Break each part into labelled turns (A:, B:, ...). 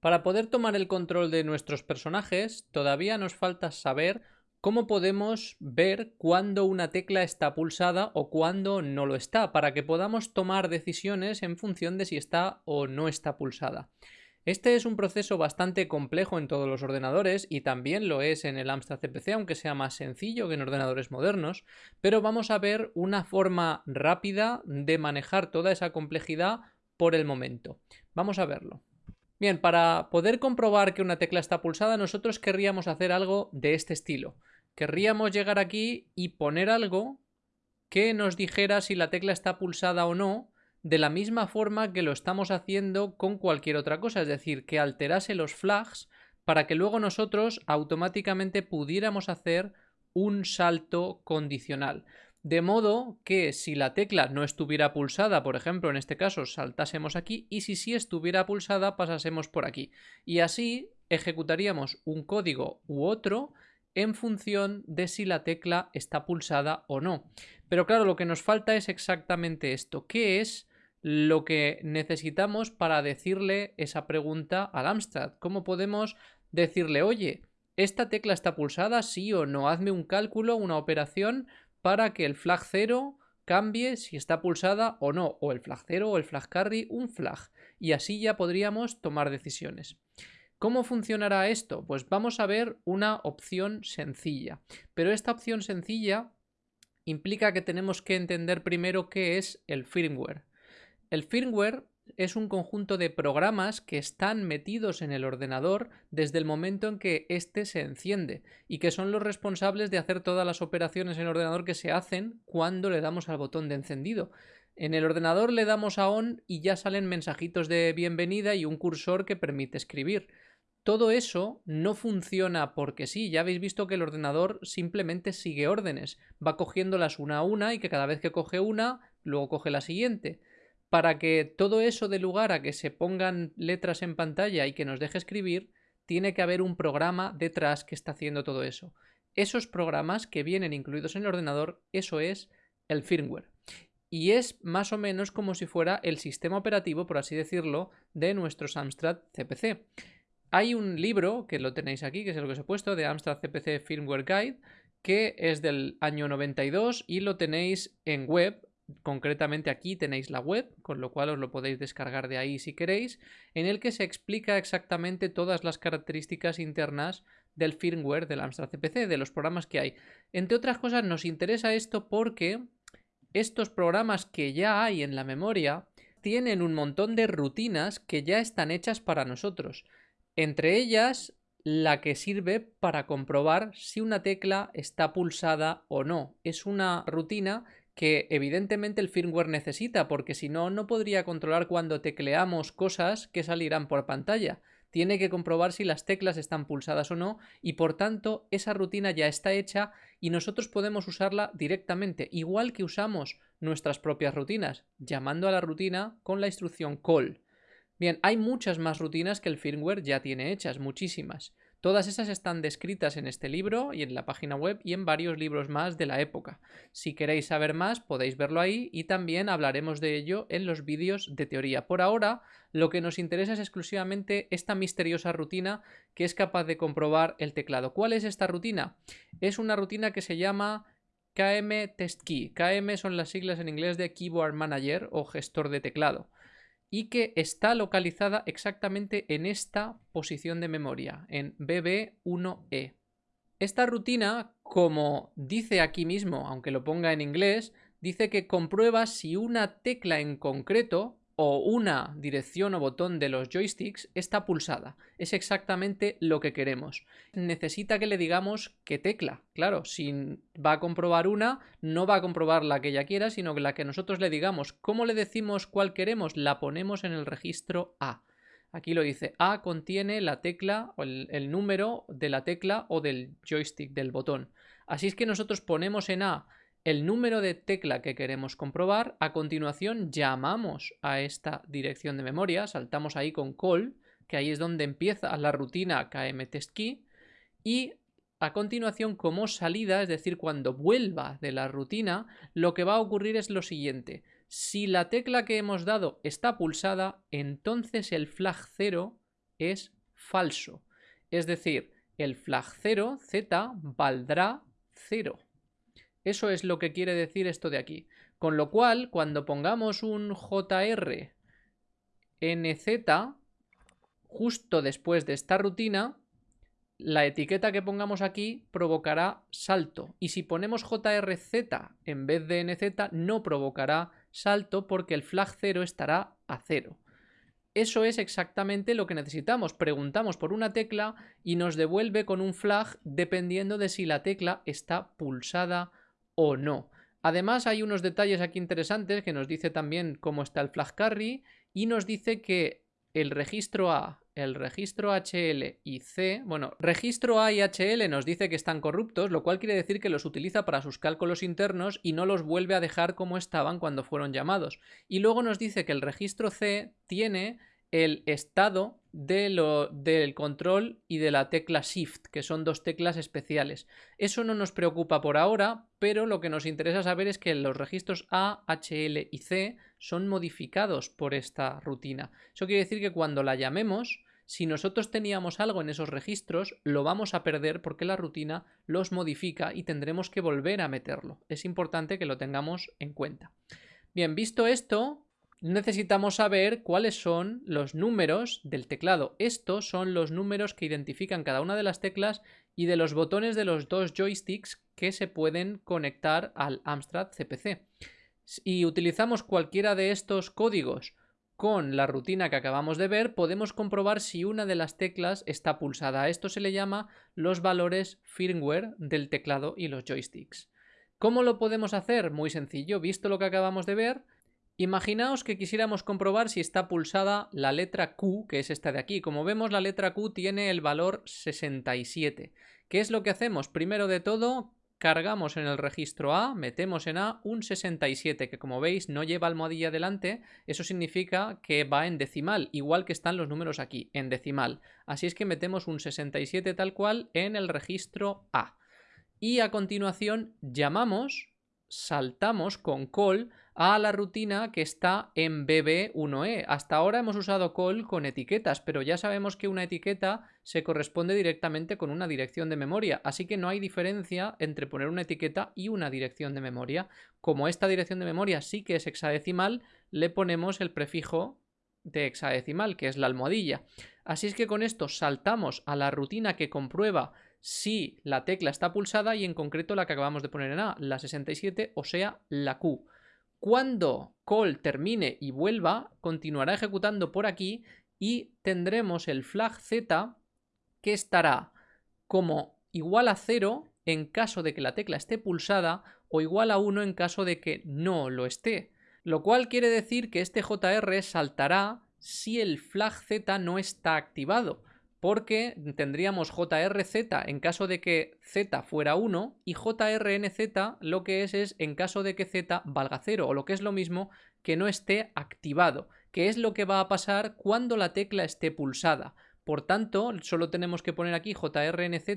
A: Para poder tomar el control de nuestros personajes, todavía nos falta saber cómo podemos ver cuándo una tecla está pulsada o cuándo no lo está, para que podamos tomar decisiones en función de si está o no está pulsada. Este es un proceso bastante complejo en todos los ordenadores y también lo es en el Amstrad CPC, aunque sea más sencillo que en ordenadores modernos, pero vamos a ver una forma rápida de manejar toda esa complejidad por el momento. Vamos a verlo. Bien, para poder comprobar que una tecla está pulsada, nosotros querríamos hacer algo de este estilo. Querríamos llegar aquí y poner algo que nos dijera si la tecla está pulsada o no, de la misma forma que lo estamos haciendo con cualquier otra cosa, es decir, que alterase los flags para que luego nosotros automáticamente pudiéramos hacer un salto condicional. De modo que si la tecla no estuviera pulsada, por ejemplo, en este caso saltásemos aquí y si sí estuviera pulsada pasásemos por aquí. Y así ejecutaríamos un código u otro en función de si la tecla está pulsada o no. Pero claro, lo que nos falta es exactamente esto. ¿Qué es lo que necesitamos para decirle esa pregunta al Amstrad? ¿Cómo podemos decirle, oye, ¿esta tecla está pulsada? Sí o no. Hazme un cálculo, una operación para que el flag 0 cambie si está pulsada o no, o el flag 0 o el flag carry, un flag, y así ya podríamos tomar decisiones. ¿Cómo funcionará esto? Pues vamos a ver una opción sencilla, pero esta opción sencilla implica que tenemos que entender primero qué es el firmware. El firmware es un conjunto de programas que están metidos en el ordenador desde el momento en que éste se enciende y que son los responsables de hacer todas las operaciones en el ordenador que se hacen cuando le damos al botón de encendido. En el ordenador le damos a on y ya salen mensajitos de bienvenida y un cursor que permite escribir. Todo eso no funciona porque sí, ya habéis visto que el ordenador simplemente sigue órdenes, va cogiéndolas una a una y que cada vez que coge una, luego coge la siguiente para que todo eso dé lugar a que se pongan letras en pantalla y que nos deje escribir, tiene que haber un programa detrás que está haciendo todo eso. Esos programas que vienen incluidos en el ordenador, eso es el firmware. Y es más o menos como si fuera el sistema operativo, por así decirlo, de nuestro Amstrad CPC. Hay un libro, que lo tenéis aquí, que es el que os he puesto, de Amstrad CPC Firmware Guide, que es del año 92 y lo tenéis en web concretamente aquí tenéis la web, con lo cual os lo podéis descargar de ahí si queréis, en el que se explica exactamente todas las características internas del firmware del Amstrad CPC, de los programas que hay. Entre otras cosas nos interesa esto porque estos programas que ya hay en la memoria tienen un montón de rutinas que ya están hechas para nosotros. Entre ellas la que sirve para comprobar si una tecla está pulsada o no. Es una rutina que evidentemente el firmware necesita, porque si no, no podría controlar cuando tecleamos cosas que salirán por pantalla. Tiene que comprobar si las teclas están pulsadas o no y por tanto esa rutina ya está hecha y nosotros podemos usarla directamente, igual que usamos nuestras propias rutinas, llamando a la rutina con la instrucción call. Bien, hay muchas más rutinas que el firmware ya tiene hechas, muchísimas. Todas esas están descritas en este libro y en la página web y en varios libros más de la época. Si queréis saber más podéis verlo ahí y también hablaremos de ello en los vídeos de teoría. Por ahora lo que nos interesa es exclusivamente esta misteriosa rutina que es capaz de comprobar el teclado. ¿Cuál es esta rutina? Es una rutina que se llama KM Test Key. KM son las siglas en inglés de Keyboard Manager o gestor de teclado y que está localizada exactamente en esta posición de memoria, en BB1E. Esta rutina, como dice aquí mismo, aunque lo ponga en inglés, dice que comprueba si una tecla en concreto o una dirección o botón de los joysticks está pulsada. Es exactamente lo que queremos. Necesita que le digamos qué tecla. Claro, si va a comprobar una, no va a comprobar la que ella quiera, sino la que nosotros le digamos. ¿Cómo le decimos cuál queremos? La ponemos en el registro A. Aquí lo dice, A contiene la tecla o el número de la tecla o del joystick, del botón. Así es que nosotros ponemos en A el número de tecla que queremos comprobar. A continuación llamamos a esta dirección de memoria, saltamos ahí con call, que ahí es donde empieza la rutina kmtestkey, y a continuación como salida, es decir, cuando vuelva de la rutina, lo que va a ocurrir es lo siguiente. Si la tecla que hemos dado está pulsada, entonces el flag 0 es falso. Es decir, el flag 0, z, valdrá 0. Eso es lo que quiere decir esto de aquí. Con lo cual, cuando pongamos un jr nz justo después de esta rutina, la etiqueta que pongamos aquí provocará salto. Y si ponemos jrz en vez de nz, no provocará salto porque el flag 0 estará a 0. Eso es exactamente lo que necesitamos. Preguntamos por una tecla y nos devuelve con un flag dependiendo de si la tecla está pulsada o no. Además hay unos detalles aquí interesantes que nos dice también cómo está el flag carry y nos dice que el registro A, el registro HL y C, bueno, registro A y HL nos dice que están corruptos, lo cual quiere decir que los utiliza para sus cálculos internos y no los vuelve a dejar como estaban cuando fueron llamados. Y luego nos dice que el registro C tiene el estado del control y de la tecla Shift, que son dos teclas especiales. Eso no nos preocupa por ahora, pero lo que nos interesa saber es que los registros A, HL y C son modificados por esta rutina. Eso quiere decir que cuando la llamemos, si nosotros teníamos algo en esos registros, lo vamos a perder porque la rutina los modifica y tendremos que volver a meterlo. Es importante que lo tengamos en cuenta. Bien, visto esto, necesitamos saber cuáles son los números del teclado. Estos son los números que identifican cada una de las teclas y de los botones de los dos joysticks que se pueden conectar al Amstrad CPC. Si utilizamos cualquiera de estos códigos con la rutina que acabamos de ver, podemos comprobar si una de las teclas está pulsada. A esto se le llama los valores firmware del teclado y los joysticks. ¿Cómo lo podemos hacer? Muy sencillo. Visto lo que acabamos de ver, Imaginaos que quisiéramos comprobar si está pulsada la letra Q, que es esta de aquí. Como vemos, la letra Q tiene el valor 67. ¿Qué es lo que hacemos? Primero de todo, cargamos en el registro A, metemos en A un 67, que como veis no lleva almohadilla delante, eso significa que va en decimal, igual que están los números aquí, en decimal. Así es que metemos un 67 tal cual en el registro A. Y a continuación llamamos, saltamos con call a la rutina que está en BB1E. Hasta ahora hemos usado call con etiquetas, pero ya sabemos que una etiqueta se corresponde directamente con una dirección de memoria, así que no hay diferencia entre poner una etiqueta y una dirección de memoria. Como esta dirección de memoria sí que es hexadecimal, le ponemos el prefijo de hexadecimal, que es la almohadilla. Así es que con esto saltamos a la rutina que comprueba si la tecla está pulsada y en concreto la que acabamos de poner en A, la 67, o sea, la Q. Cuando call termine y vuelva, continuará ejecutando por aquí y tendremos el flag z que estará como igual a 0 en caso de que la tecla esté pulsada o igual a 1 en caso de que no lo esté. Lo cual quiere decir que este JR saltará si el flag z no está activado porque tendríamos JRZ en caso de que Z fuera 1 y JRNZ lo que es es en caso de que Z valga 0 o lo que es lo mismo que no esté activado, que es lo que va a pasar cuando la tecla esté pulsada. Por tanto, solo tenemos que poner aquí JRNZ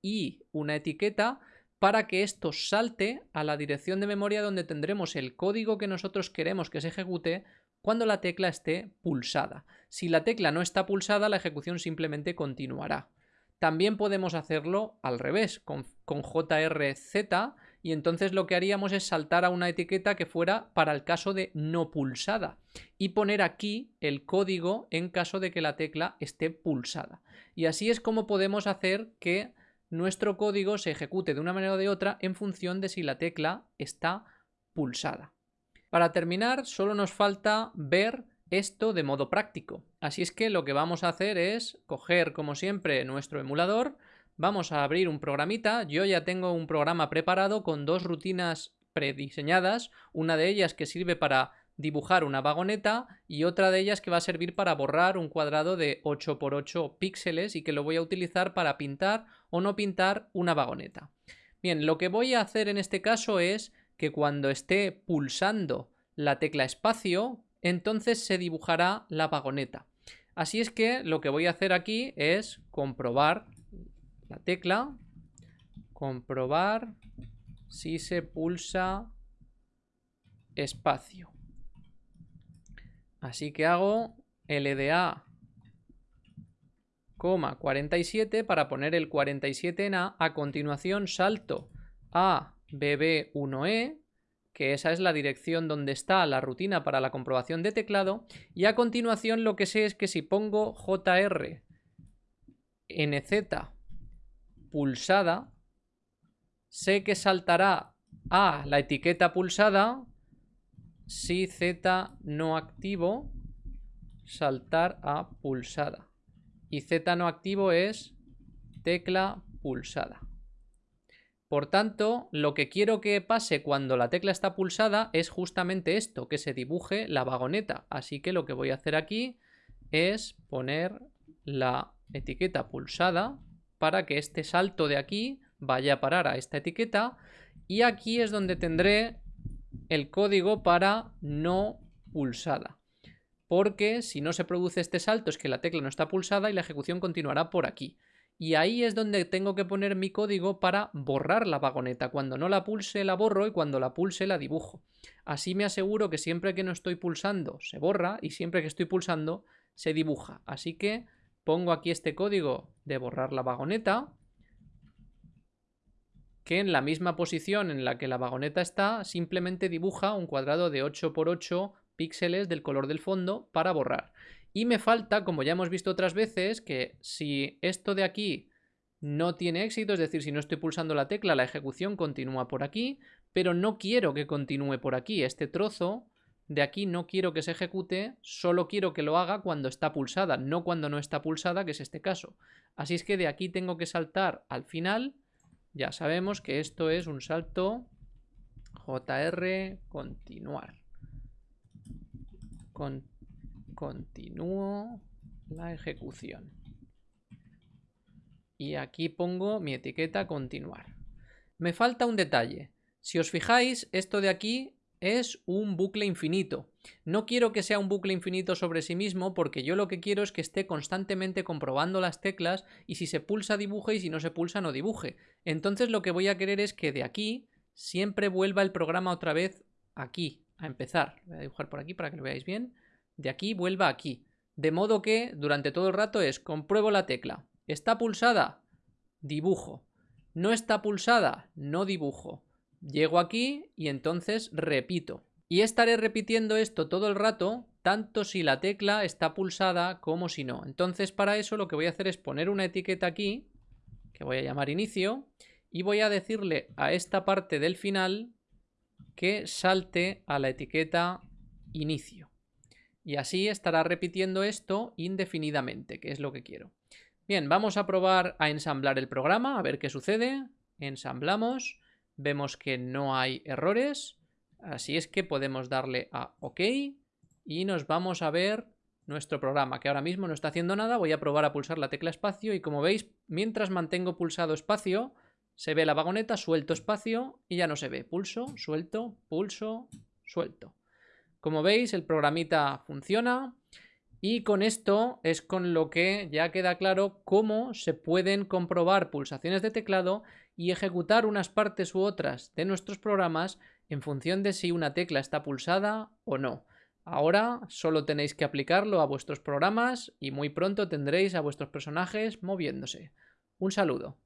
A: y una etiqueta para que esto salte a la dirección de memoria donde tendremos el código que nosotros queremos que se ejecute cuando la tecla esté pulsada. Si la tecla no está pulsada, la ejecución simplemente continuará. También podemos hacerlo al revés, con, JRZ, y entonces lo que haríamos es saltar a una etiqueta que fuera para el caso de no pulsada y poner aquí el código en caso de que la tecla esté pulsada. Y así es como podemos hacer que nuestro código se ejecute de una manera o de otra en función de si la tecla está pulsada. Para terminar, solo nos falta ver esto de modo práctico. Así es que lo que vamos a hacer es coger, como siempre, nuestro emulador, vamos a abrir un programita, yo ya tengo un programa preparado con dos rutinas prediseñadas, una de ellas que sirve para dibujar una vagoneta y otra de ellas que va a servir para borrar un cuadrado de 8x8 píxeles y que lo voy a utilizar para pintar o no pintar una vagoneta. Bien, lo que voy a hacer en este caso es que cuando esté pulsando la tecla espacio, entonces se dibujará la vagoneta. Así es que lo que voy a hacer aquí es comprobar la tecla, comprobar si se pulsa espacio. Así que hago LDA 47 para poner el 47 en A. A continuación salto a bb1e, que esa es la dirección donde está la rutina para la comprobación de teclado. Y a continuación lo que sé es que si pongo jr nz pulsada, sé que saltará a la etiqueta pulsada si z no activo saltar a pulsada y Z no activo es tecla pulsada. Por tanto, lo que quiero que pase cuando la tecla está pulsada es justamente esto, que se dibuje la vagoneta. Así que lo que voy a hacer aquí es poner la etiqueta pulsada para que este salto de aquí vaya a parar a esta etiqueta y aquí es donde tendré el código para no pulsada porque si no se produce este salto es que la tecla no está pulsada y la ejecución continuará por aquí. Y ahí es donde tengo que poner mi código para borrar la vagoneta. Cuando no la pulse la borro y cuando la pulse la dibujo. Así me aseguro que siempre que no estoy pulsando se borra y siempre que estoy pulsando se dibuja. Así que pongo aquí este código de borrar la vagoneta que en la misma posición en la que la vagoneta está simplemente dibuja un cuadrado de 8x8 píxeles del color del fondo para borrar. Y me falta, como ya hemos visto otras veces, que si esto de aquí no tiene éxito, es decir, si no estoy pulsando la tecla, la ejecución continúa por aquí, pero no quiero que continúe por aquí. Este trozo de aquí no quiero que se ejecute, solo quiero que lo haga cuando está pulsada, no cuando no está pulsada, que es este caso. Así es que de aquí tengo que saltar al final. Ya sabemos que esto es un salto JR continuar continúo la ejecución. Y aquí pongo mi etiqueta continuar. Me falta un detalle. Si os fijáis, esto de aquí es un bucle infinito. No quiero que sea un bucle infinito sobre sí mismo porque yo lo que quiero es que esté constantemente comprobando las teclas y si se pulsa dibuje y si no se pulsa no dibuje. Entonces lo que voy a querer es que de aquí siempre vuelva el programa otra vez aquí, a empezar. Voy a dibujar por aquí para que lo veáis bien. De aquí vuelva aquí. De modo que durante todo el rato es compruebo la tecla. ¿Está pulsada? Dibujo. ¿No está pulsada? No dibujo. Llego aquí y entonces repito. Y estaré repitiendo esto todo el rato, tanto si la tecla está pulsada como si no. Entonces para eso lo que voy a hacer es poner una etiqueta aquí, que voy a llamar inicio, y voy a decirle a esta parte del final que salte a la etiqueta inicio. Y así estará repitiendo esto indefinidamente, que es lo que quiero. Bien, vamos a probar a ensamblar el programa, a ver qué sucede. Ensamblamos, vemos que no hay errores, así es que podemos darle a OK y nos vamos a ver nuestro programa, que ahora mismo no está haciendo nada. Voy a probar a pulsar la tecla espacio y como veis, mientras mantengo pulsado espacio, se ve la vagoneta, suelto espacio y ya no se ve. Pulso, suelto, pulso, suelto. Como veis, el programita funciona y con esto es con lo que ya queda claro cómo se pueden comprobar pulsaciones de teclado y ejecutar unas partes u otras de nuestros programas en función de si una tecla está pulsada o no. Ahora solo tenéis que aplicarlo a vuestros programas y muy pronto tendréis a vuestros personajes moviéndose. Un saludo.